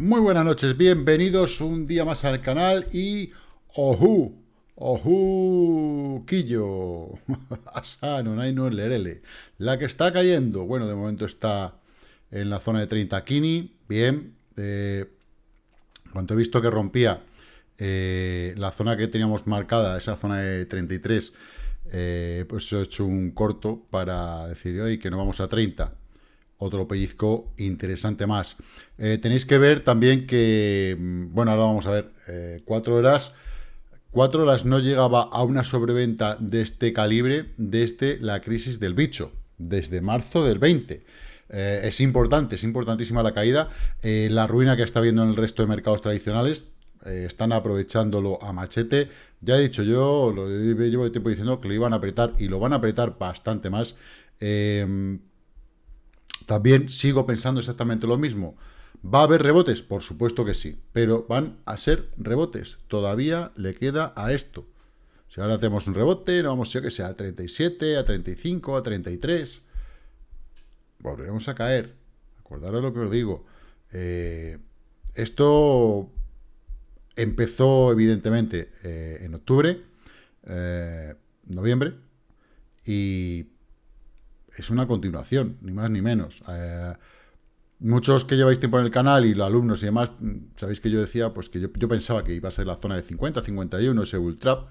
Muy buenas noches, bienvenidos un día más al canal y... ¡Ojú! ¡Ojú! ¡Quillo! Asano, Naino, Lerele. La que está cayendo, bueno, de momento está en la zona de 30 Kini, bien. Eh, cuando he visto que rompía eh, la zona que teníamos marcada, esa zona de 33, eh, pues he hecho un corto para decir, hoy que no vamos a 30 otro pellizco interesante más. Eh, tenéis que ver también que, mm, bueno, ahora vamos a ver, eh, cuatro horas, cuatro horas no llegaba a una sobreventa de este calibre desde la crisis del bicho, desde marzo del 20. Eh, es importante, es importantísima la caída. la ruina que está viendo en el resto de mercados tradicionales, están aprovechándolo a machete. Ya he dicho yo, lo llevo tiempo diciendo que lo iban a apretar y lo van a apretar bastante más. También sigo pensando exactamente lo mismo. ¿Va a haber rebotes? Por supuesto que sí, pero van a ser rebotes. Todavía le queda a esto. Si ahora hacemos un rebote, no vamos a que sea a 37, a 35, a 33. Volveremos a caer. Acordaros lo que os digo. Eh, esto empezó, evidentemente, eh, en octubre, eh, noviembre, y es una continuación, ni más ni menos. Eh, muchos que lleváis tiempo en el canal y los alumnos y demás, sabéis que yo decía pues que yo, pensaba que iba a ser la zona de 50, 51, ese ultra,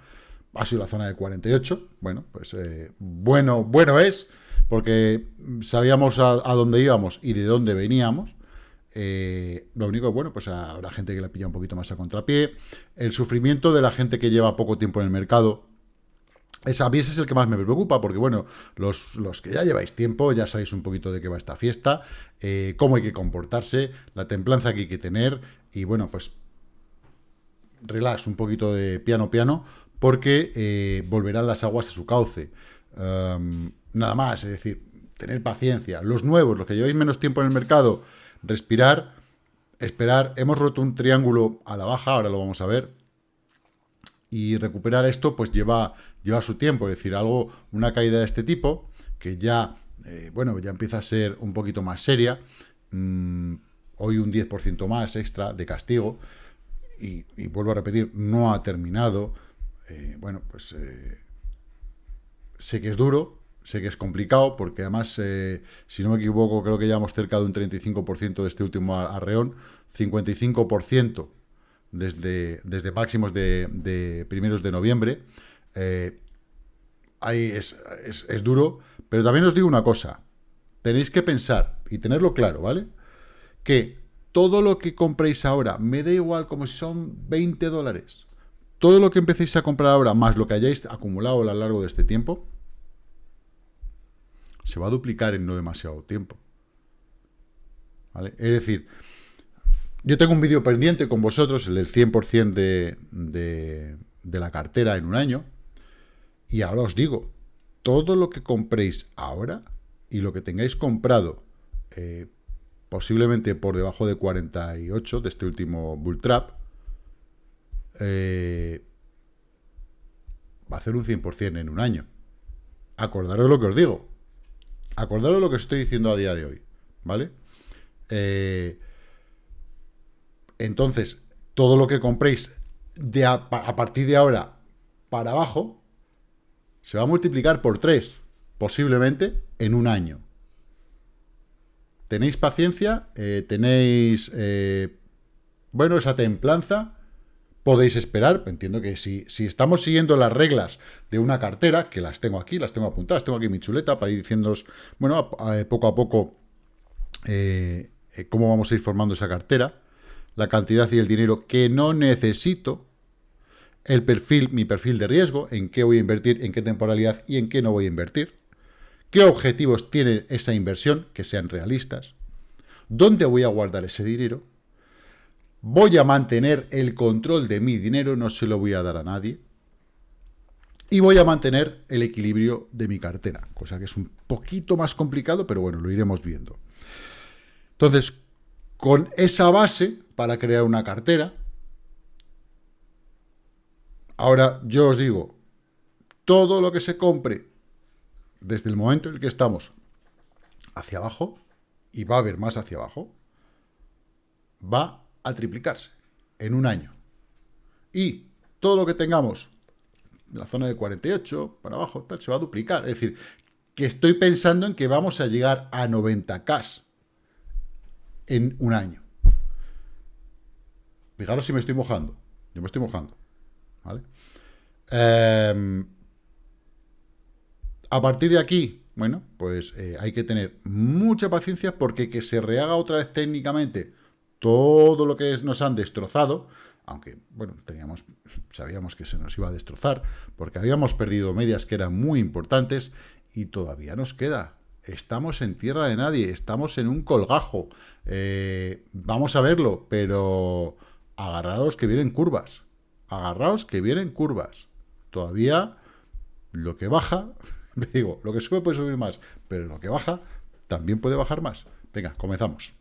ha sido la zona de 48, bueno, pues eh, bueno, bueno es, porque sabíamos a, dónde íbamos y de dónde veníamos, eh, lo único, bueno, pues habrá gente que la pilla un poquito más a contrapié, el sufrimiento de la gente que lleva poco tiempo en el mercado, esa, a mí ese es el que más me preocupa, porque bueno, los, que ya lleváis tiempo, ya sabéis un poquito de qué va esta fiesta, eh, cómo hay que comportarse, la templanza que hay que tener, y bueno, pues relax, un poquito de piano piano, porque eh, volverán las aguas a su cauce. nada más, es decir, tener paciencia. Los nuevos, los que lleváis menos tiempo en el mercado, respirar, esperar. Hemos roto un triángulo a la baja, ahora lo vamos a ver, y recuperar esto pues lleva, lleva su tiempo, es decir, algo, una caída de este tipo, que ya, eh, bueno, ya empieza a ser un poquito más seria, mm, hoy un 10% más extra de castigo, y, vuelvo a repetir, no ha terminado, eh, bueno, pues eh, sé que es duro, sé que es complicado, porque además, si no me equivoco, creo que ya hemos cerca de un 35% de este último arreón, 55% desde, desde máximos de, primeros de noviembre. Eh, ahí es, es, duro, pero también os digo una cosa. Tenéis que pensar y tenerlo claro, ¿vale? Que todo lo que compréis ahora, me da igual como si son 20 dólares, todo lo que empecéis a comprar ahora, más lo que hayáis acumulado a lo largo de este tiempo, se va a duplicar en no demasiado tiempo. ¿Vale? Es decir, yo tengo un vídeo pendiente con vosotros, el del 100% de, de, la cartera en un año. Y ahora os digo, todo lo que compréis ahora y lo que tengáis comprado eh, posiblemente por debajo de 48 de este último bull trap, eh, va a hacer un 100% en un año. Acordaros lo que os digo. Acordaros lo que estoy diciendo a día de hoy. ¿Vale? Eh, entonces, todo lo que compréis de a, partir de ahora para abajo se va a multiplicar por 3, posiblemente en un año. Tenéis paciencia, eh, tenéis, eh, bueno, esa templanza, podéis esperar, entiendo que si, si, estamos siguiendo las reglas de una cartera, que las tengo aquí, las tengo apuntadas, tengo aquí mi chuleta para ir diciéndoos, bueno, poco a poco eh, cómo vamos a ir formando esa cartera, la cantidad y el dinero que no necesito, el perfil, mi perfil de riesgo, en qué voy a invertir, en qué temporalidad y en qué no voy a invertir, qué objetivos tiene esa inversión, que sean realistas, dónde voy a guardar ese dinero, voy a mantener el control de mi dinero, no se lo voy a dar a nadie, y voy a mantener el equilibrio de mi cartera, cosa que es un poquito más complicado, pero bueno, lo iremos viendo. Entonces, con esa base para crear una cartera. Ahora, yo os digo, todo lo que se compre desde el momento en el que estamos hacia abajo, y va a haber más hacia abajo, va a triplicarse en un año. Y todo lo que tengamos en la zona de 48, para abajo, tal, se va a duplicar. Es decir, que estoy pensando en que vamos a llegar a 90K en un año. Fijaros si me estoy mojando. Yo me estoy mojando. ¿Vale? Em, a partir de aquí, bueno, pues eh, hay que tener mucha paciencia porque que se rehaga otra vez técnicamente todo lo que nos han destrozado, aunque, bueno, teníamos, sabíamos que se nos iba a destrozar, porque habíamos perdido medias que eran muy importantes, y todavía nos queda. Estamos en tierra de nadie, estamos en un colgajo. Eh, vamos a verlo, pero agarrados que vienen curvas. Agarraos que vienen curvas. Todavía lo que baja, digo, lo que sube puede subir más, pero lo que baja también puede bajar más. Venga, comenzamos.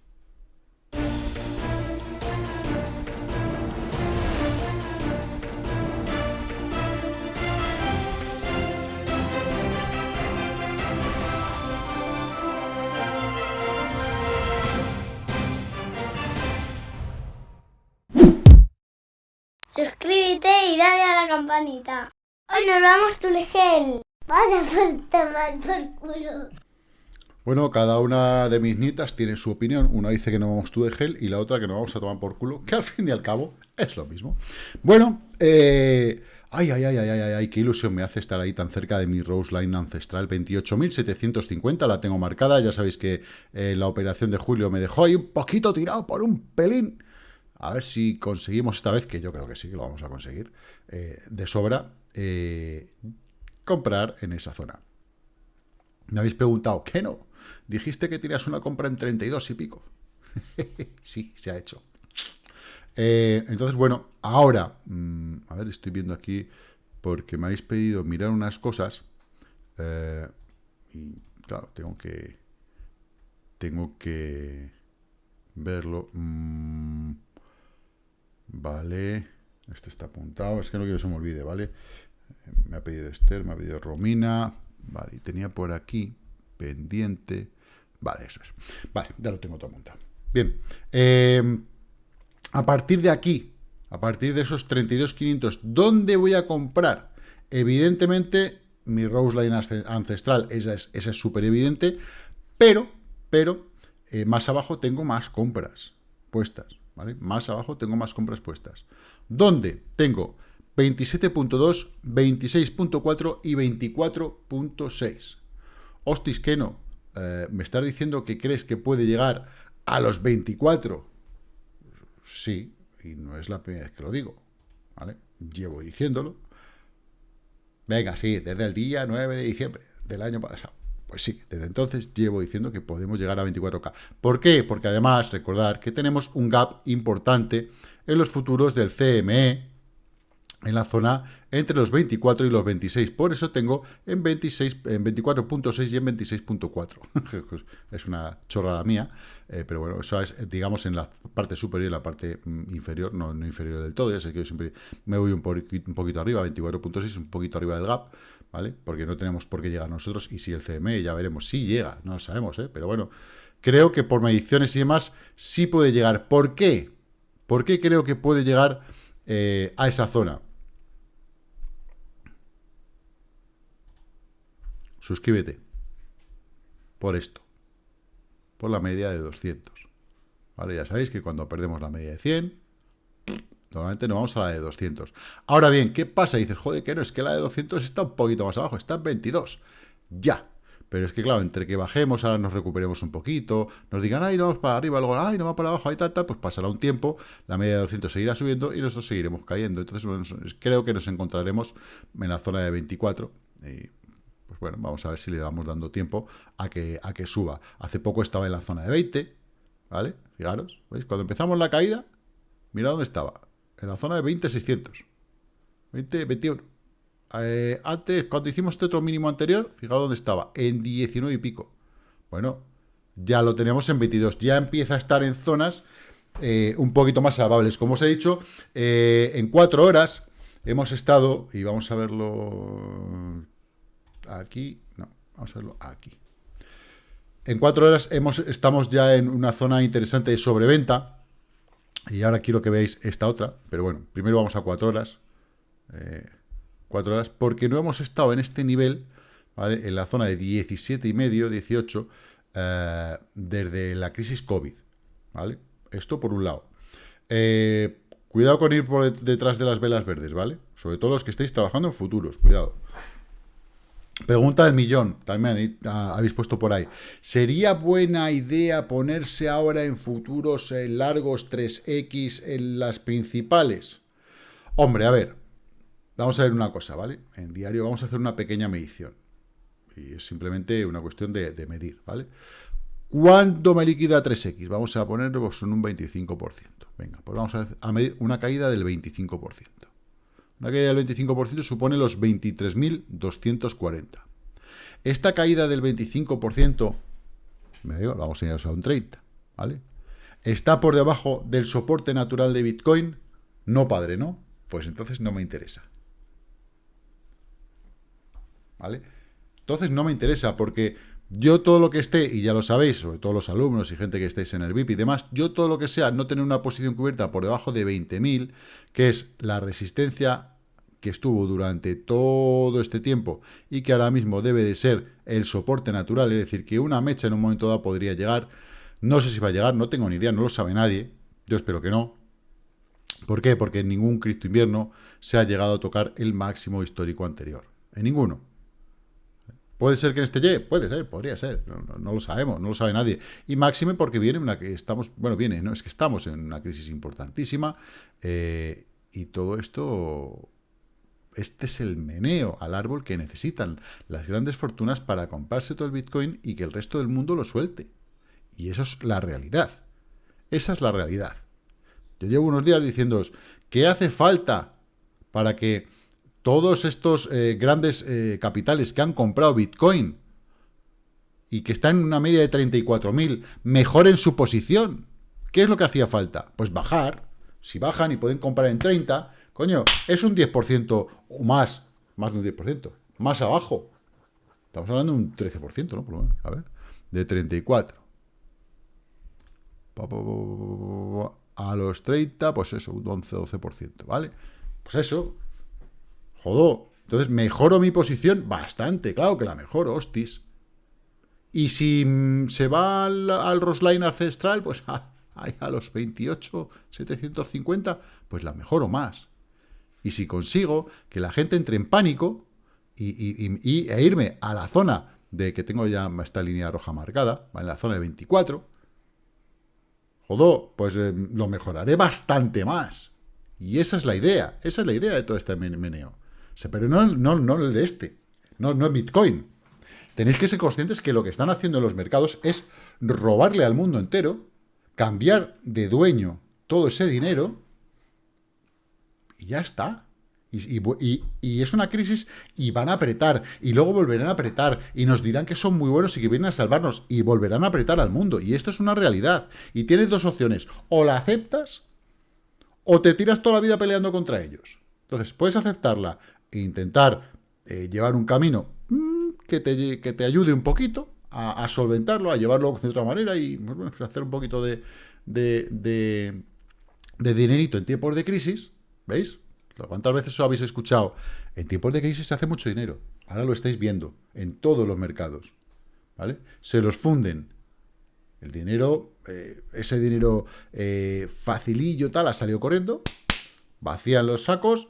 Suscríbete y dale a la campanita. Hoy nos vamos tu gel. Vaya por tomar por culo. Bueno, cada una de mis nietas tiene su opinión. Una dice que no vamos tú de gel y la otra que no vamos a tomar por culo, que al fin y al cabo es lo mismo. Bueno, eh... Ay, ay, ay, ay, ay, ay, qué ilusión me hace estar ahí tan cerca de mi Rose Line ancestral 28.750, la tengo marcada, ya sabéis que eh, la operación de julio me dejó ahí un poquito tirado por un pelín, a ver si conseguimos esta vez, que yo creo que sí que lo vamos a conseguir, eh, de sobra, eh, comprar en esa zona. Me habéis preguntado, ¿qué no? Dijiste que tenías una compra en 32 y pico. sí, se ha hecho. Eh, entonces, bueno, ahora, mm, a ver, estoy viendo aquí, porque me habéis pedido mirar unas cosas, y claro, tengo que, tengo que verlo. Mm, Vale, este está apuntado, es que no quiero que se me olvide, ¿vale? Me ha pedido Esther, me ha pedido Romina, vale, y tenía por aquí pendiente, vale, eso es. Vale, ya lo tengo todo apuntado. Bien, eh, a partir de aquí, a partir de esos 32.500, ¿dónde voy a comprar? Evidentemente, mi Rose Line ancestral, esa es súper evidente, pero, pero, eh, más abajo tengo más compras puestas. Más abajo tengo más compras puestas. ¿Dónde? Tengo 27.2, 26.4 y 24.6. Hostis, que no. Eh, ¿Me estás diciendo que crees que puede llegar a los 24? Sí, y no es la primera vez que lo digo. ¿vale? Llevo diciéndolo. Venga, sí, desde el día 9 de diciembre del año pasado. Pues sí, desde entonces llevo diciendo que podemos llegar a 24K. ¿Por qué? Porque además, recordar que tenemos un gap importante en los futuros del CME, en la zona entre los 24 y los 26. Por eso tengo en, 26, en 24.6 y en 26.4. es una chorrada mía, eh, pero bueno, eso es, digamos, en la parte superior y la parte mm, inferior, no, no inferior del todo, ya sé que yo siempre me voy un, un poquito arriba, 24.6, un poquito arriba del gap, ¿vale? Porque no tenemos por qué llegar nosotros, y si el CME, ya veremos, si llega, no lo sabemos, ¿eh? Pero bueno, creo que por mediciones y demás, sí puede llegar. ¿Por qué? ¿Por qué creo que puede llegar eh, a esa zona? Suscríbete. Por esto. Por la media de 200. ¿Vale? Ya sabéis que cuando perdemos la media de 100, Normalmente nos vamos a la de 200. Ahora bien, ¿qué pasa? dices, joder, que no, es que la de 200 está un poquito más abajo, está en 22. Ya. Pero es que, claro, entre que bajemos, ahora nos recuperemos un poquito, nos digan, ay, no vamos para arriba, luego, ay, no va para abajo, ahí tal, tal, pues pasará un tiempo, la media de 200 seguirá subiendo y nosotros seguiremos cayendo. Entonces, creo que nos encontraremos en la zona de 24. Y, pues bueno, vamos a ver si le vamos dando tiempo a que, a que suba. Hace poco estaba en la zona de 20, ¿vale? Fijaros, ¿veis? Cuando empezamos la caída, mira dónde estaba en la zona de 20,600. 20, 21. Eh, antes, cuando hicimos este otro mínimo anterior, fijaos dónde estaba, en 19 y pico. Bueno, ya lo tenemos en 22. Ya empieza a estar en zonas eh, un poquito más salvables. Como os he dicho, eh, en 4 horas hemos estado, y vamos a verlo aquí, no, vamos a verlo aquí. En 4 horas hemos, estamos ya en una zona interesante de sobreventa, Y ahora quiero que veáis esta otra, pero bueno, primero vamos a cuatro horas. Eh, cuatro horas, porque no hemos estado en este nivel, ¿vale? En la zona de 17 y medio, 18, eh, desde la crisis COVID, ¿vale? Esto por un lado. Eh, cuidado con ir por detrás de las velas verdes, ¿vale? Sobre todo los que estéis trabajando en futuros, cuidado. Pregunta del millón, también habéis puesto por ahí. ¿Sería buena idea ponerse ahora en futuros largos 3X en las principales? Hombre, a ver, vamos a ver una cosa, ¿vale? En diario vamos a hacer una pequeña medición. Y es simplemente una cuestión de, medir, ¿vale? ¿Cuánto me liquida 3X? Vamos a ponerlo en un 25%. Venga, pues vamos a medir una caída del 25%. Una caída del 25% supone los 23.240. Esta caída del 25%, me digo, vamos a ir a un 30, ¿vale? Está por debajo del soporte natural de Bitcoin. No, padre, ¿no? Pues entonces no me interesa. ¿Vale? Entonces no me interesa porque yo todo lo que esté, y ya lo sabéis, sobre todo los alumnos y gente que estéis en el VIP y demás, yo todo lo que sea no tener una posición cubierta por debajo de 20.000, que es la resistencia que estuvo durante todo este tiempo y que ahora mismo debe de ser el soporte natural, es decir, que una mecha en un momento dado podría llegar, no sé si va a llegar, no tengo ni idea, no lo sabe nadie, yo espero que no. ¿Por qué? Porque en ningún Cristo invierno se ha llegado a tocar el máximo histórico anterior, en ninguno. ¿Puede ser que en este llegue? Puede ser, podría ser, no, lo sabemos, no lo sabe nadie. Y máxime porque viene una que estamos, bueno, viene, no es que estamos en una crisis importantísima eh, y todo esto, este es el meneo al árbol que necesitan las grandes fortunas para comprarse todo el Bitcoin y que el resto del mundo lo suelte. Y eso es la realidad. Esa es la realidad. Yo llevo unos días diciéndoos que hace falta para que todos estos eh, grandes eh, capitales que han comprado Bitcoin y que están en una media de 34.000, mejoren su posición. ¿Qué es lo que hacía falta? Pues bajar. Si bajan y pueden comprar en 30, coño, es un 10% o más, más de un 10%, más abajo. Estamos hablando de un 13%, ¿no? Por lo menos, a ver, de 34. A los 30, pues eso, un 11-12%, ¿vale? Pues eso, Jodó. Entonces, ¿mejoro mi posición? Bastante, claro que la mejoro, hostis. Y si mm, se va al, Rosline ancestral, pues a, a los 28, 750, pues la mejoro más. Y si consigo que la gente entre en pánico y, e irme a la zona de que tengo ya esta línea roja marcada, en la zona de 24, jodó, pues eh, lo mejoraré bastante más. Y esa es la idea, esa es la idea de todo este meneo pero no, no, no el de este, no, no Bitcoin. Tenéis que ser conscientes que lo que están haciendo en los mercados es robarle al mundo entero, cambiar de dueño todo ese dinero y ya está. Y, y, es una crisis y van a apretar, y luego volverán a apretar, y nos dirán que son muy buenos y que vienen a salvarnos, y volverán a apretar al mundo. Y esto es una realidad. Y tienes dos opciones, o la aceptas, o te tiras toda la vida peleando contra ellos. Entonces, puedes aceptarla, intentar eh, llevar un camino mm, que, te, que, te, ayude un poquito a, solventarlo, a llevarlo de otra manera y pues hacer un poquito de, de, de, dinerito en tiempos de crisis, ¿veis? ¿Cuántas veces os habéis escuchado? En tiempos de crisis se hace mucho dinero. Ahora lo estáis viendo en todos los mercados. ¿Vale? Se los funden. El dinero, eh, ese dinero eh, facilillo tal, ha salido corriendo, vacían los sacos,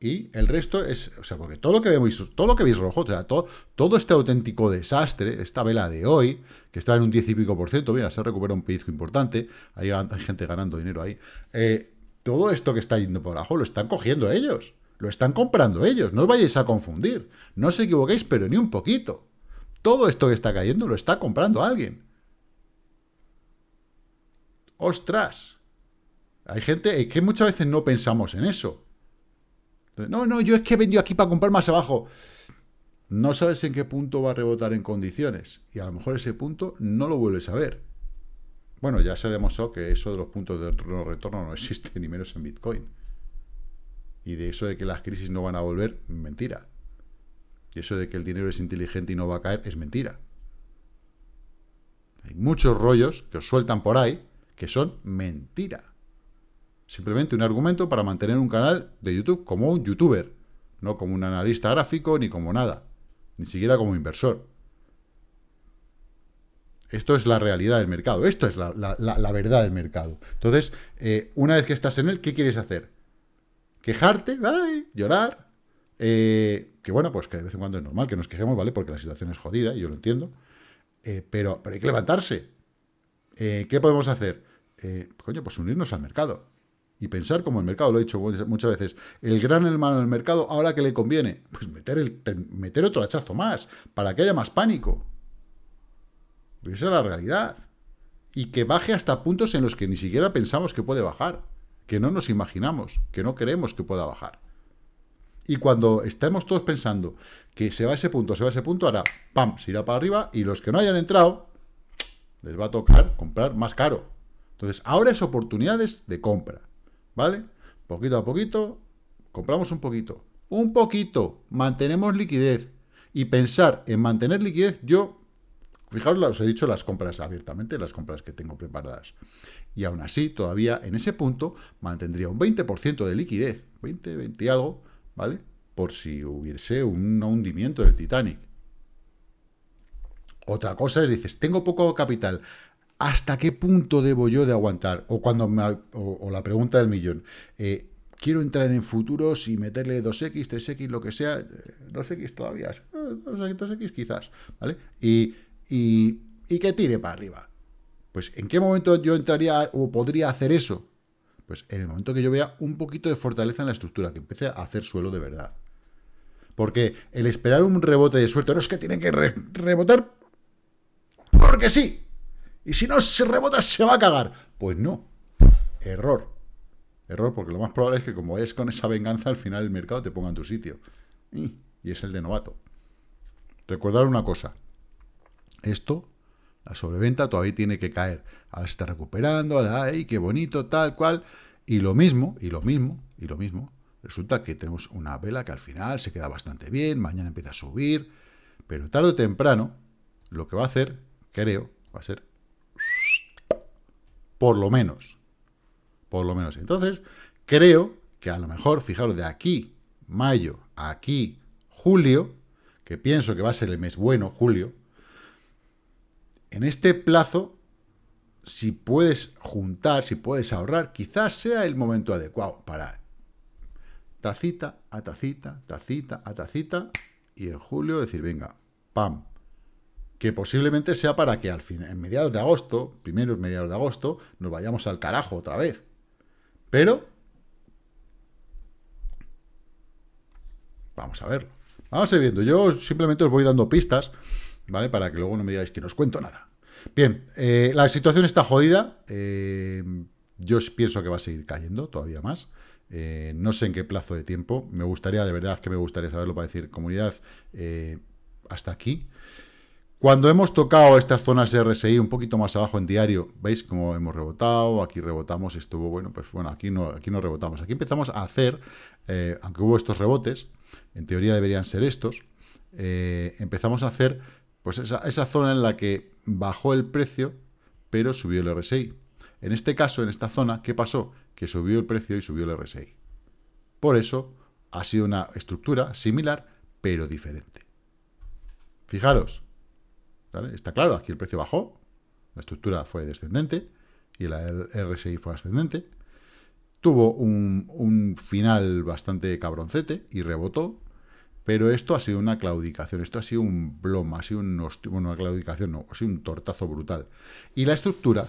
y el resto es, o sea, porque todo lo que veis, todo lo que veis rojo, o sea, todo, todo este auténtico desastre, esta vela de hoy, que está en un 10 y pico por ciento, mira, se recupera un pellizco importante, hay, gente ganando dinero ahí, eh, todo esto que está yendo por abajo lo están cogiendo ellos, lo están comprando ellos, no os vayáis a confundir, no os equivoquéis, pero ni un poquito. Todo esto que está cayendo lo está comprando alguien. ¡Ostras! Hay gente que muchas veces no pensamos en eso. No, no, yo es que he vendido aquí para comprar más abajo. No sabes en qué punto va a rebotar en condiciones. Y a lo mejor ese punto no lo vuelves a ver. Bueno, ya se demostró que eso de los puntos de no retorno no existe, ni menos en Bitcoin. Y de eso de que las crisis no van a volver, mentira. Y eso de que el dinero es inteligente y no va a caer, es mentira. Hay muchos rollos que os sueltan por ahí que son mentira. Simplemente un argumento para mantener un canal de YouTube como un youtuber, no como un analista gráfico ni como nada, ni siquiera como inversor. Esto es la realidad del mercado, esto es la, verdad del mercado. Entonces, eh, una vez que estás en él, ¿qué quieres hacer? ¿Quejarte? ¿Llorar? Eh, que bueno, pues que de vez en cuando es normal que nos quejemos, ¿vale? Porque la situación es jodida, y yo lo entiendo. Eh, pero, pero hay que levantarse. ¿Qué podemos hacer? coño, pues unirnos al mercado y pensar como el mercado, lo he dicho muchas veces, el gran hermano del mercado, ahora que le conviene, pues meter, el, meter otro hachazo más, para que haya más pánico. Esa es la realidad. Y que baje hasta puntos en los que ni siquiera pensamos que puede bajar, que no nos imaginamos, que no queremos que pueda bajar. Y cuando estemos todos pensando que se va a ese punto, se va a ese punto, ahora, ¡pam!, se irá para arriba y los que no hayan entrado, les va a tocar comprar más caro. Entonces, ahora es oportunidades de compra. ¿Vale? Poquito a poquito, compramos un poquito. Un poquito, mantenemos liquidez. Y pensar en mantener liquidez, yo, fijaros, os he dicho las compras abiertamente, las compras que tengo preparadas. Y aún así, todavía en ese punto, mantendría un 20% de liquidez, 20, 20 y algo, ¿vale? Por si hubiese un hundimiento del Titanic. Otra cosa es, dices, tengo poco capital, ¿hasta qué punto debo yo de aguantar? O cuando o, la pregunta del millón, eh, quiero entrar en futuros y meterle 2X, 3X, lo que sea, 2X eh, todavía, 2X, eh, quizás, ¿vale? Y, y, que tire para arriba. Pues, ¿en qué momento yo entraría o podría hacer eso? Pues en el momento que yo vea un poquito de fortaleza en la estructura, que empiece a hacer suelo de verdad. Porque el esperar un rebote de suerte, no es que tienen que rebotar porque sí, y si no se rebota, se va a cagar. Pues no. Error. Error, porque lo más probable es que como vayas con esa venganza, al final el mercado te ponga en tu sitio. Y es el de novato. Recordar una cosa. Esto, la sobreventa, todavía tiene que caer. Ahora se está recuperando, ahora, ¡ay, qué bonito, tal cual! Y lo mismo, y lo mismo, y lo mismo. Resulta que tenemos una vela que al final se queda bastante bien, mañana empieza a subir, pero tarde o temprano, lo que va a hacer, creo, va a ser por lo menos. Por lo menos. Entonces, creo que a lo mejor, fijaros, de aquí, mayo, aquí, julio, que pienso que va a ser el mes bueno, julio, en este plazo, si puedes juntar, si puedes ahorrar, quizás sea el momento adecuado para tacita a tacita, tacita a tacita, y en julio decir, venga, pam, que posiblemente sea para que al fin, en mediados de agosto, primeros mediados de agosto, nos vayamos al carajo otra vez. Pero, vamos a verlo. Vamos a ir viendo. Yo simplemente os voy dando pistas, ¿vale? Para que luego no me digáis que no os cuento nada. Bien, eh, la situación está jodida. Eh, yo pienso que va a seguir cayendo todavía más. Eh, no sé en qué plazo de tiempo. Me gustaría, de verdad, que me gustaría saberlo para decir, comunidad, hasta aquí. Cuando hemos tocado estas zonas de RSI un poquito más abajo en diario, ¿veis cómo hemos rebotado? Aquí rebotamos, estuvo bueno, pues bueno, aquí no, aquí no rebotamos. Aquí empezamos a hacer, eh, aunque hubo estos rebotes, en teoría deberían ser estos, eh, empezamos a hacer pues esa, esa zona en la que bajó el precio, pero subió el RSI. En este caso, en esta zona, ¿qué pasó? Que subió el precio y subió el RSI. Por eso, ha sido una estructura similar, pero diferente. Fijaros, Está claro, aquí el precio bajó, la estructura fue descendente y el RSI fue ascendente. Tuvo un, final bastante cabroncete y rebotó, pero esto ha sido una claudicación, esto ha sido un bloma, ha sido una claudicación, no, ha sido un tortazo brutal. Y la estructura,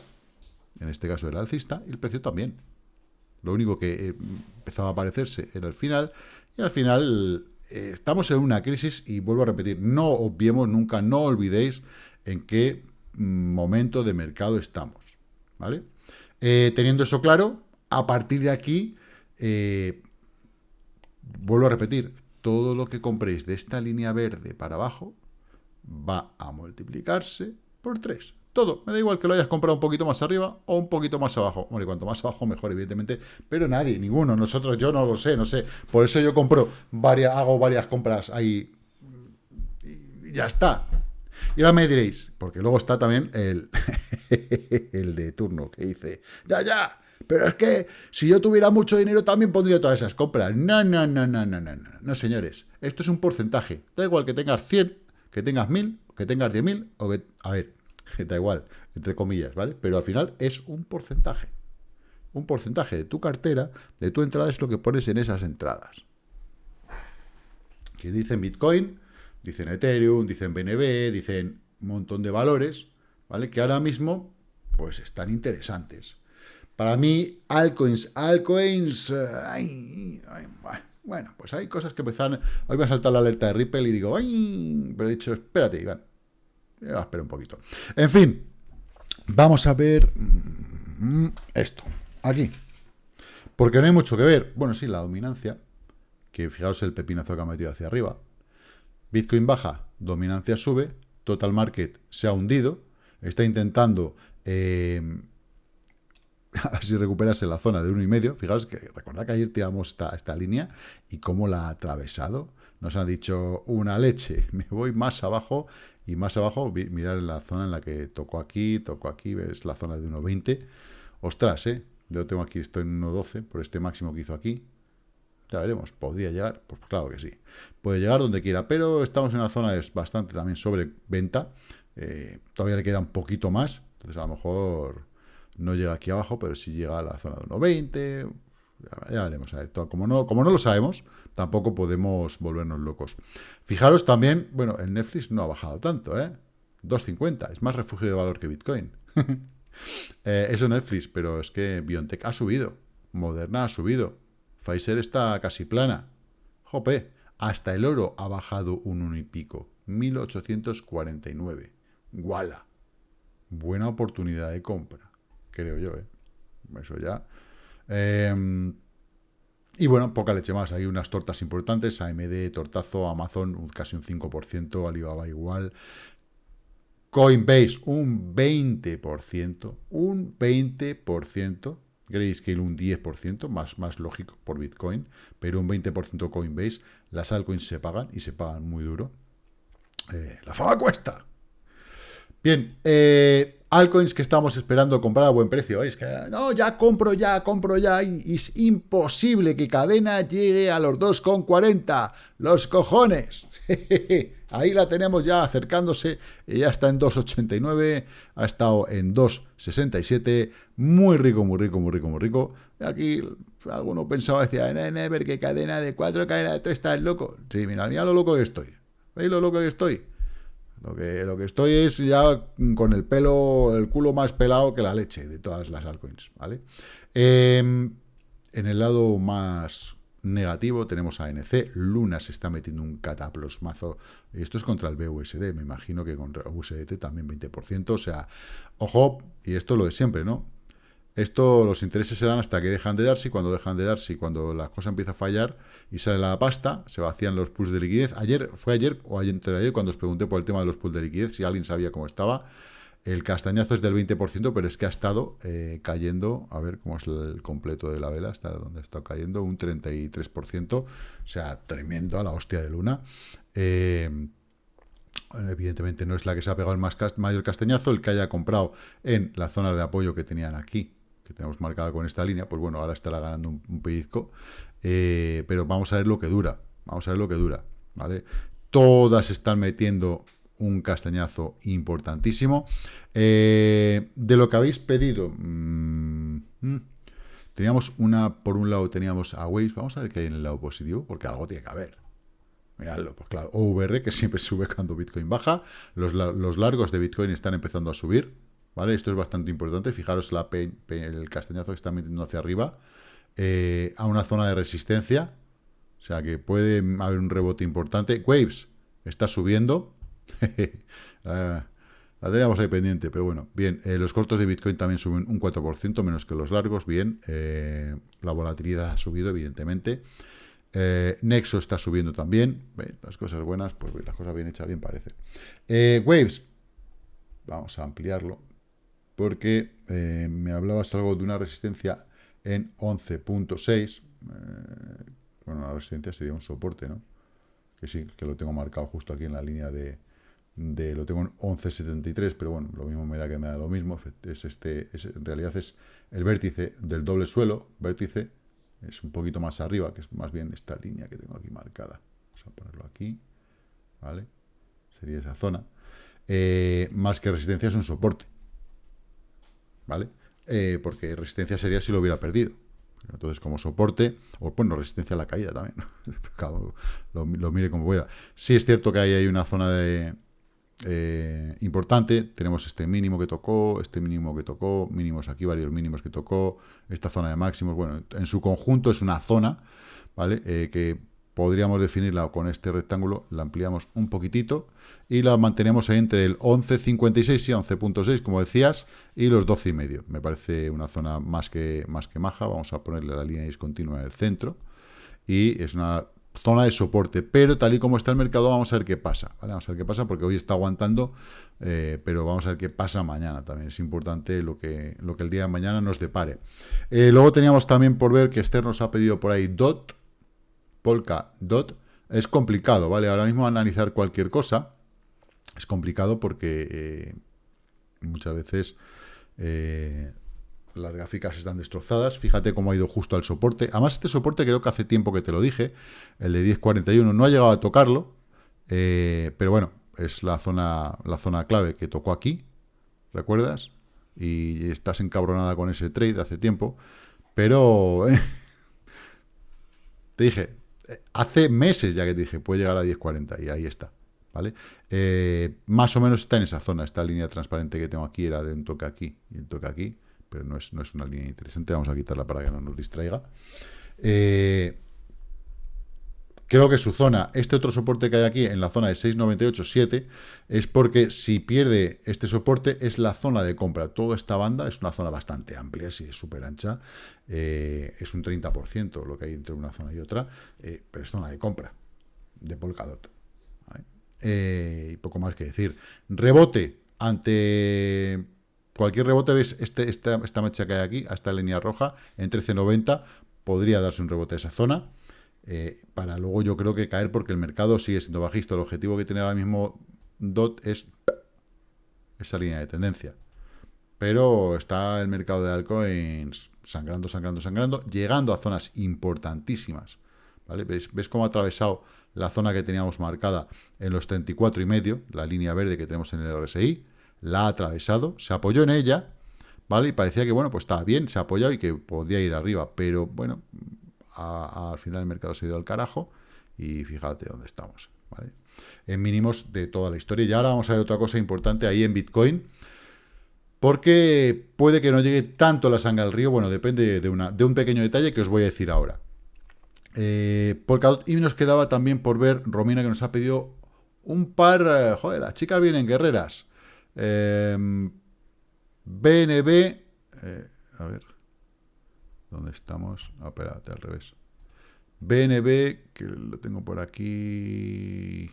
en este caso era alcista, y el precio también. Lo único que eh, empezaba a aparecerse era el final, y al final eh, estamos en una crisis y vuelvo a repetir, no obviemos nunca, no olvidéis en qué momento de mercado estamos. ¿vale? Eh, teniendo eso claro, a partir de aquí, eh, vuelvo a repetir, todo lo que compréis de esta línea verde para abajo va a multiplicarse por 3. Todo. Me da igual que lo hayas comprado un poquito más arriba o un poquito más abajo. Bueno, y cuanto más abajo, mejor, evidentemente. Pero nadie, ninguno. Nosotros, yo no lo sé, no sé. Por eso yo compro varias, hago varias compras ahí. Y ya está. Y ahora me diréis, porque luego está también el, el de turno que dice, ya, ya, Pero es que si yo tuviera mucho dinero también pondría todas esas compras. No, no, no, no, no, no, no. No, señores. Esto es un porcentaje. Da igual que tengas 100, que tengas 1000, que tengas 10.000 o que... A ver, da igual, entre comillas, ¿vale? Pero al final es un porcentaje. Un porcentaje de tu cartera, de tu entrada, es lo que pones en esas entradas. Que dicen Bitcoin, dicen Ethereum, dicen BNB, dicen un montón de valores, ¿vale? Que ahora mismo, pues están interesantes. Para mí, altcoins, altcoins, eh, bueno, pues hay cosas que empiezan, hoy me ha saltado la alerta de Ripple y digo, ay, pero he dicho, espérate, Iván, espera un poquito. En fin, vamos a ver mm, esto, aquí, porque no hay mucho que ver. Bueno, sí, la dominancia, que fijaos el pepinazo que ha metido hacia arriba. Bitcoin baja, dominancia sube, total market se ha hundido, está intentando eh, a ver si la zona de uno y medio. Fijaos que recordad que ayer tiramos esta, esta línea y cómo la ha atravesado. Nos ha dicho una leche, me voy más abajo y más abajo, mirar la zona en la que tocó aquí, tocó aquí, ves la zona de 1.20. Ostras, ¿eh? Yo tengo aquí, estoy en 1.12 por este máximo que hizo aquí. Ya veremos, ¿podría llegar? Pues claro que sí. Puede llegar donde quiera, pero estamos en una zona es bastante también sobre venta. Eh, todavía le queda un poquito más, entonces a lo mejor no llega aquí abajo, pero sí llega a la zona de 1.20. Ya, veremos, a ver, como no, como no lo sabemos, tampoco podemos volvernos locos. Fijaros también, bueno, el Netflix no ha bajado tanto, ¿eh? 2.50, es más refugio de valor que Bitcoin. eh, eso Netflix, pero es que BioNTech ha subido, Moderna ha subido, Pfizer está casi plana. Jope, hasta el oro ha bajado un uno y pico. 1849. Guala. Buena oportunidad de compra, creo yo, ¿eh? Eso ya. Em, y bueno, poca leche más. Hay unas tortas importantes. AMD, Tortazo, Amazon, casi un 5%, Alibaba igual. Coinbase, un 20%. Un 20%. Grayscale un 10%, más, más lógico por Bitcoin, pero un 20% Coinbase. Las altcoins se pagan y se pagan muy duro. Eh, la fama cuesta. Bien, eh, altcoins que estamos esperando comprar a buen precio. Es que no, ya compro, ya compro, ya. Y, es imposible que cadena llegue a los 2,40. Los cojones. Ahí la tenemos ya acercándose, ya está en 2,89, ha estado en 2,67, muy rico, muy rico, muy rico, muy rico. Aquí alguno pensaba, decía, ver qué cadena de 4, cadena de 3, estás loco. Sí, mira, mira lo loco que estoy. ¿Veis lo loco que estoy? Lo que, lo que estoy es ya con el pelo, el culo más pelado que la leche de todas las altcoins, ¿vale? Em, en el lado más negativo tenemos a ANC, Luna se está metiendo un cataplosmazo, esto es contra el BUSD, me imagino que contra USDT también 20%, o sea, ojo, y esto lo de siempre, ¿no? Esto, los intereses se dan hasta que dejan de darse, y cuando dejan de darse, y cuando la cosa empieza a fallar y sale la pasta, se vacían los pools de liquidez. Ayer, fue ayer o ayer, ayer cuando os pregunté por el tema de los pools de liquidez, si alguien sabía cómo estaba, el castañazo es del 20%, pero es que ha estado eh, cayendo, a ver cómo es el completo de la vela, hasta donde ha estado cayendo, un 33%, o sea, tremendo a la hostia de luna. Eh, evidentemente no es la que se ha pegado el mayor castañazo, el que haya comprado en la zona de apoyo que tenían aquí, que tenemos marcada con esta línea, pues bueno, ahora estará ganando un, pellizco, eh, pero vamos a ver lo que dura, vamos a ver lo que dura, ¿vale? Todas están metiendo un castañazo importantísimo. Eh, de lo que habéis pedido, mm, mm, teníamos una, por un lado teníamos a Waves, vamos a ver qué hay en el lado positivo, porque algo tiene que haber. Miradlo, pues claro, OVR, que siempre sube cuando Bitcoin baja, los, largos de Bitcoin están empezando a subir, Esto es bastante importante, fijaros la el castañazo que está metiendo hacia arriba, eh, a una zona de resistencia, o sea que puede haber un rebote importante. Waves está subiendo, la, teníamos ahí pendiente, pero bueno, bien, eh, los cortos de Bitcoin también suben un 4%, menos que los largos, bien, eh, la volatilidad ha subido, evidentemente. Nexo está subiendo también, las cosas buenas, pues las cosas bien hechas, bien parece. Waves, vamos a ampliarlo, porque me hablabas algo de una resistencia en 11.6, bueno, la resistencia sería un soporte, ¿no? Que sí, que lo tengo marcado justo aquí en la línea de, de lo tengo en 11.73, pero bueno, lo mismo me da que me da lo mismo. Es este, en realidad es el vértice del doble suelo, vértice, es un poquito más arriba, que es más bien esta línea que tengo aquí marcada. Vamos a ponerlo aquí, ¿vale? Sería esa zona. Eh, más que resistencia es un soporte, ¿vale? Eh, porque resistencia sería si lo hubiera perdido. Entonces, como soporte, o bueno, resistencia a la caída también, lo, mire como pueda. Sí es cierto que ahí hay una zona de, eh, importante, tenemos este mínimo que tocó, este mínimo que tocó, mínimos aquí, varios mínimos que tocó, esta zona de máximos, bueno, en su conjunto es una zona, ¿vale? Eh, que podríamos definirla con este rectángulo, la ampliamos un poquitito y la mantenemos entre el 11.56 y 11.6, como decías, y los 12.5. Me parece una zona más que, más que maja, vamos a ponerle la línea discontinua en el centro y es una zona de soporte, pero tal y como está el mercado, vamos a ver qué pasa, Vamos a ver qué pasa, porque hoy está aguantando, eh, pero vamos a ver qué pasa mañana también. Es importante lo que, lo que el día de mañana nos depare. Eh, luego teníamos también por ver que Esther nos ha pedido por ahí DOT, Polka DOT. Es complicado, ¿vale? Ahora mismo analizar cualquier cosa es complicado porque eh, muchas veces las gráficas están destrozadas. Fíjate cómo ha ido justo al soporte. Además, este soporte creo que hace tiempo que te lo dije. El de 10.41 no ha llegado a tocarlo. Eh, pero bueno, es la zona, la zona clave que tocó aquí. ¿Recuerdas? Y estás encabronada con ese trade hace tiempo. Pero... te dije, hace meses ya que te dije, puede llegar a 10.40 y ahí está. ¿Vale? Eh, más o menos está en esa zona. Esta línea transparente que tengo aquí era de un toque aquí y un toque aquí pero no es, no es una línea interesante, vamos a quitarla para que no nos distraiga. Eh, creo que su zona, este otro soporte que hay aquí en la zona de 6.98.7, es porque si pierde este soporte es la zona de compra. Toda esta banda es una zona bastante amplia, si es súper ancha, eh, es un 30% lo que hay entre una zona y otra, eh, pero es zona de compra, de Polkadot. y poco más que decir. Rebote ante Cualquier rebote, veis, este, esta, esta mecha que hay aquí, a esta línea roja, en 13.90, podría darse un rebote a esa zona, eh, para luego yo creo que caer porque el mercado sigue siendo bajista. El objetivo que tiene ahora mismo DOT es esa línea de tendencia. Pero está el mercado de altcoins sangrando, sangrando, sangrando, llegando a zonas importantísimas. ¿vale? ¿Ves, ¿Ves cómo ha atravesado la zona que teníamos marcada en los 34 y medio, la línea verde que tenemos en el RSI? la ha atravesado, se apoyó en ella, ¿vale? Y parecía que, bueno, pues estaba bien, se ha apoyado y que podía ir arriba, pero bueno, al final el mercado se dio al carajo y fíjate dónde estamos. En mínimos de toda la historia. Y ahora vamos a ver otra cosa importante ahí en Bitcoin, porque puede que no llegue tanto la sangre al río, bueno, depende de, una, de un pequeño detalle que os voy a decir ahora. Eh, y nos quedaba también por ver, Romina, que nos ha pedido un par, eh, joder, las chicas vienen guerreras, BNB, em, eh, a ver, ¿dónde estamos? Ah, espérate, al revés. BNB, que lo tengo por aquí.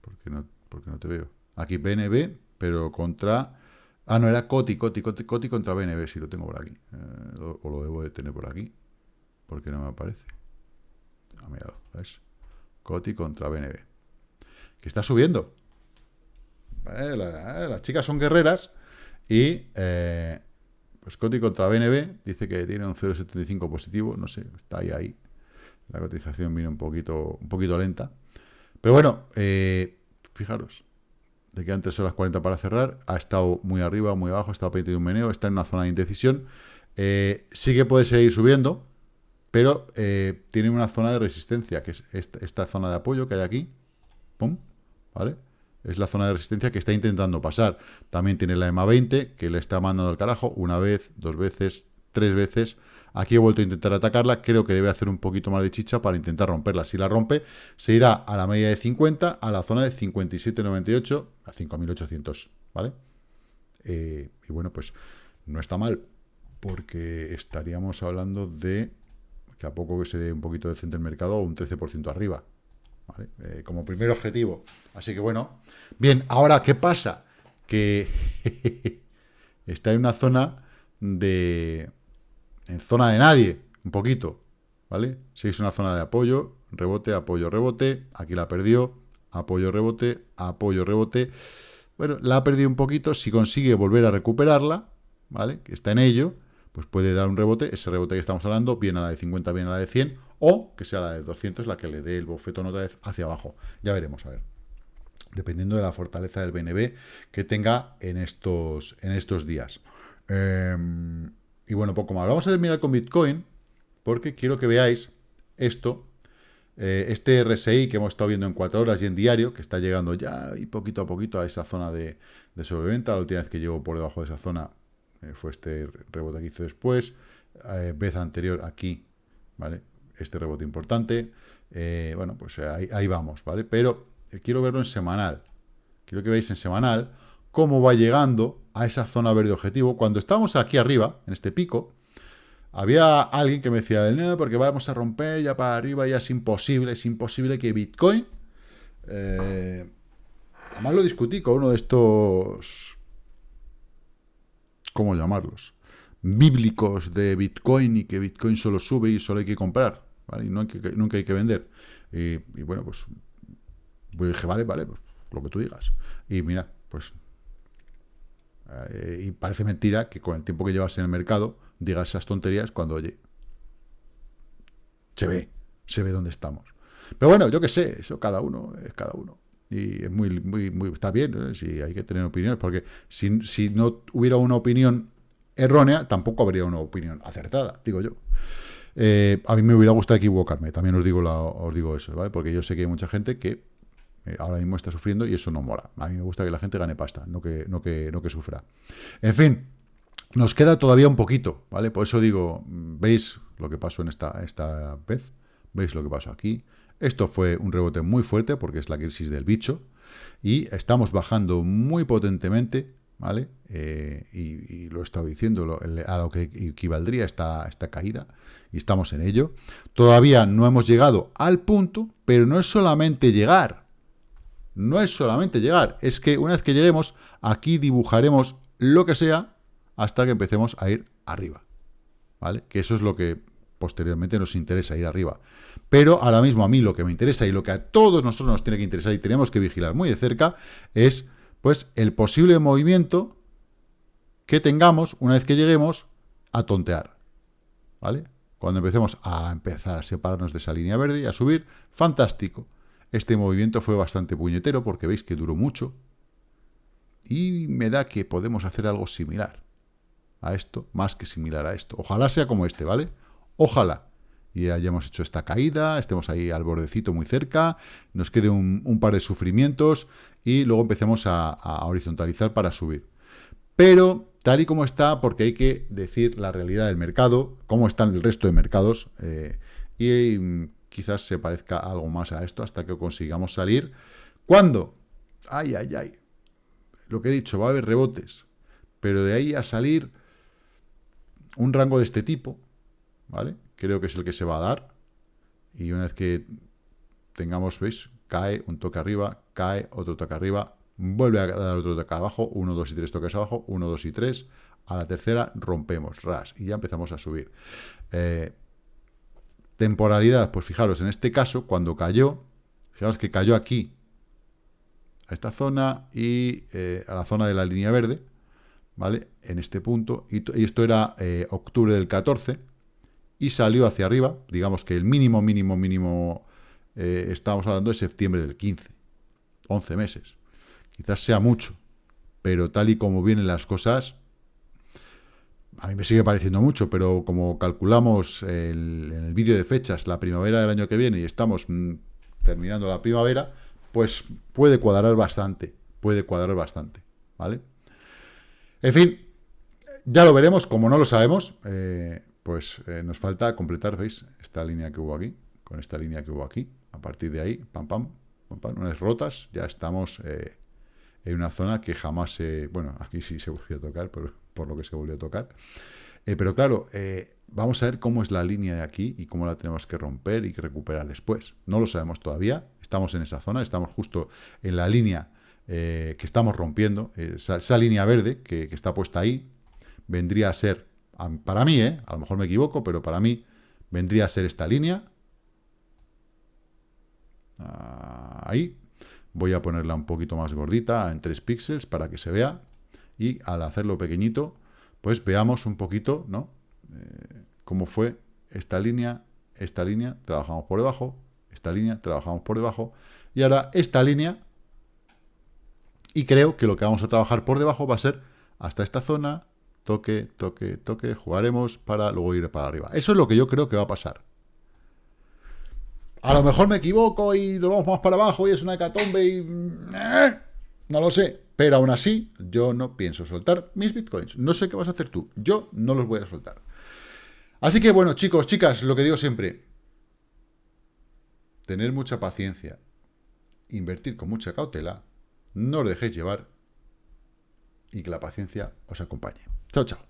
¿Por qué no, no te veo? Aquí BNB, pero contra... Ah, no, era Coti, Coti, Coti, Coti contra BNB, si lo tengo por aquí. Eh, o lo debo de tener por aquí. Porque no me aparece. Ah, mira, ¿ves? Coti contra BNB. Que está subiendo. Eh, eh, las chicas son guerreras y Coti contra BNB dice que tiene un 0,75 positivo, no sé, está ahí, ahí. La cotización viene un poquito, un poquito lenta. Pero bueno, fijaros, de que antes son las 40 para cerrar, ha estado muy arriba, muy abajo, ha estado pendiente de un meneo, está en una zona de indecisión. sí que puede seguir subiendo, pero tiene una zona de resistencia, que es esta, esta, zona de apoyo que hay aquí. ¿Pum? ¿Vale? Es la zona de resistencia que está intentando pasar. También tiene la EMA 20, que le está mandando al carajo una vez, dos veces, tres veces. Aquí he vuelto a intentar atacarla, creo que debe hacer un poquito más de chicha para intentar romperla. Si la rompe, se irá a la media de 50, a la zona de 57,98, a 5.800, ¿vale? Eh, y bueno, pues no está mal, porque estaríamos hablando de que a poco que se dé un poquito de centro del mercado, un 13% arriba. Eh, como primer objetivo. Así que bueno. Bien, ahora, ¿qué pasa? Que está en una zona de... en zona de nadie, un poquito, ¿vale? Si es una zona de apoyo, rebote, apoyo, rebote, aquí la perdió, apoyo, rebote, apoyo, rebote. Bueno, la ha perdido un poquito, si consigue volver a recuperarla, ¿vale? Que está en ello, pues puede dar un rebote, ese rebote que estamos hablando, bien a la de 50, bien a la de 100, o que sea la de 200 la que le dé el bofetón otra vez hacia abajo. Ya veremos, a ver. Dependiendo de la fortaleza del BNB que tenga en estos, en estos días. Em, y bueno, poco más. Vamos a terminar con Bitcoin, porque quiero que veáis esto, eh, este RSI que hemos estado viendo en 4 horas y en diario, que está llegando ya y poquito a poquito a esa zona de, sobreventa. La última vez que llegó por debajo de esa zona eh, fue este rebote que hizo después. Eh, vez anterior aquí, ¿vale? Este rebote importante. bueno, pues ahí, ahí, vamos, ¿vale? Pero quiero verlo en semanal. Quiero que veáis en semanal cómo va llegando a esa zona verde objetivo. Cuando estamos aquí arriba, en este pico, había alguien que me decía, no, porque vamos a romper ya para arriba, ya es imposible, es imposible que Bitcoin... Eh, además lo discutí con uno de estos... ¿Cómo llamarlos? Bíblicos de Bitcoin y que Bitcoin solo sube y solo hay que comprar, Y nunca hay que vender. Y, bueno, pues, pues dije, vale, vale, pues lo que tú digas. Y mira, pues... Eh, y parece mentira que con el tiempo que llevas en el mercado diga esas tonterías cuando, oye, se ve, se ve dónde estamos. Pero bueno, yo qué sé, eso cada uno es cada uno. Y es muy, muy, muy está bien, ¿eh? si hay que tener opiniones, porque si no hubiera una opinión errónea, tampoco habría una opinión acertada, digo yo. Eh, a mí me hubiera gustado equivocarme, también os digo, la, os digo eso, ¿vale? Porque yo sé que hay mucha gente que eh, ahora mismo está sufriendo y eso no mola. A mí me gusta que la gente gane pasta, no que, no que, no que sufra. En fin, nos queda todavía un poquito, ¿vale? Por eso digo, ¿veis lo que pasó en esta, esta vez? ¿Veis lo que pasó aquí? Esto fue un rebote muy fuerte porque es la crisis del bicho y estamos bajando muy potentemente, ¿vale? Eh, y, lo he estado diciendo, a lo que equivaldría esta, esta caída y estamos en ello. Todavía no hemos llegado al punto, pero no es solamente llegar, no es solamente llegar, es que una vez que lleguemos, aquí dibujaremos lo que sea hasta que empecemos a ir arriba. ¿Vale? Que eso es lo que posteriormente nos interesa, ir arriba. Pero ahora mismo a mí lo que me interesa y lo que a todos nosotros nos tiene que interesar y tenemos que vigilar muy de cerca es pues el posible movimiento que tengamos una vez que lleguemos a tontear. ¿Vale? Cuando empecemos a empezar a separarnos de esa línea verde y a subir, fantástico. Este movimiento fue bastante puñetero porque veis que duró mucho y me da que podemos hacer algo similar a esto, más que similar a esto. Ojalá sea como este, ¿vale? Ojalá. Y hayamos hecho esta caída, estemos ahí al bordecito muy cerca, nos quede un, par de sufrimientos y luego empecemos a, horizontalizar para subir. Pero tal y como está, porque hay que decir la realidad del mercado, cómo están el resto de mercados, eh, y mm, quizás se parezca algo más a esto hasta que consigamos salir. ¿Cuándo? Ay, ay, ay. Lo que he dicho, va a haber rebotes, pero de ahí a salir un rango de este tipo, ¿vale? Creo que es el que se va a dar. Y una vez que tengamos, ¿veis? Cae un toque arriba, cae otro toque arriba, vuelve a dar otro toque abajo, uno, dos y tres toques abajo, uno, dos y tres. A la tercera rompemos, ras, y ya empezamos a subir. Eh, temporalidad, pues fijaros, en este caso, cuando cayó, fijaros que cayó aquí, a esta zona y eh, a la zona de la línea verde, ¿vale? En este punto, y, esto era eh, octubre del 14, y salió hacia arriba, digamos que el mínimo, mínimo, mínimo, eh, estábamos hablando de septiembre del 15, 11 meses. Quizás sea mucho, pero tal y como vienen las cosas, a mí me sigue pareciendo mucho, pero como calculamos en el vídeo de fechas la primavera del año que viene y estamos mm, terminando la primavera, pues puede cuadrar bastante, puede cuadrar bastante, ¿vale? En fin, ya lo veremos, como no lo sabemos, eh, pues eh, nos falta completar, ¿veis? Esta línea que hubo aquí, con esta línea que hubo aquí. A partir de ahí, pam, pam, pam, pam una vez rotas, ya estamos eh, en una zona que jamás se... Bueno, aquí sí se volvió a tocar, por, por lo que se volvió a tocar. pero claro, vamos a ver cómo es la línea de aquí y cómo la tenemos que romper y que recuperar después. No lo sabemos todavía, estamos en esa zona, estamos justo en la línea eh, que estamos rompiendo, eh, esa, línea verde que, está puesta ahí, vendría a ser, para mí, eh, a lo mejor me equivoco, pero para mí vendría a ser esta línea, ah, ahí, Voy a ponerla un poquito más gordita, en 3 píxeles, para que se vea. Y al hacerlo pequeñito, pues veamos un poquito, ¿no? Eh, cómo fue esta línea, esta línea, trabajamos por debajo, esta línea, trabajamos por debajo, y ahora esta línea, y creo que lo que vamos a trabajar por debajo va a ser hasta esta zona, toque, toque, toque, jugaremos para luego ir para arriba. Eso es lo que yo creo que va a pasar. A lo mejor me equivoco y lo vamos más para abajo y es una hecatombe y... ¡eh! No lo sé, pero aún así yo no pienso soltar mis bitcoins. No sé qué vas a hacer tú, yo no los voy a soltar. Así que bueno, chicos, chicas, lo que digo siempre, tener mucha paciencia, invertir con mucha cautela, no os dejéis llevar y que la paciencia os acompañe. Chao, chao.